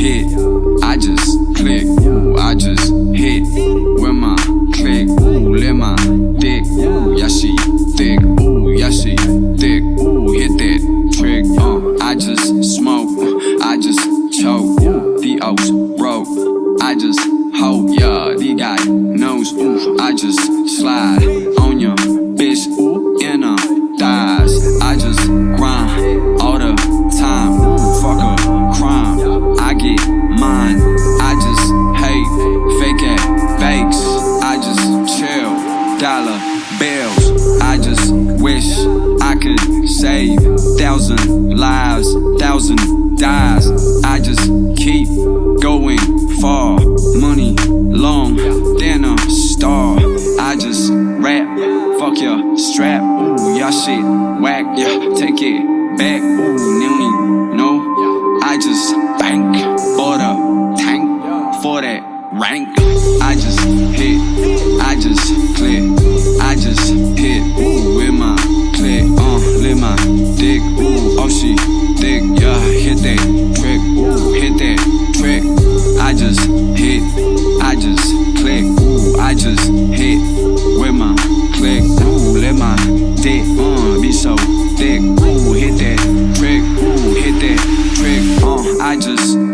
hit. I just click. Ooh, I just hit with my click. Ooh, let my dick. Ooh, yeah, she thick. Ooh, yeah, she thick. Ooh, hit that trick. Uh, I just Dollar bills. I just wish I could save thousand lives, thousand dies. I just keep going far. Money long than a star. I just rap. Fuck your strap. Ooh, y'all shit whack. Yeah, take it back. Ooh, just hit, I just click, ooh, I just hit with my click, ooh, let my dick uh, be so thick, ooh, hit that trick, ooh, hit that trick, uh, I just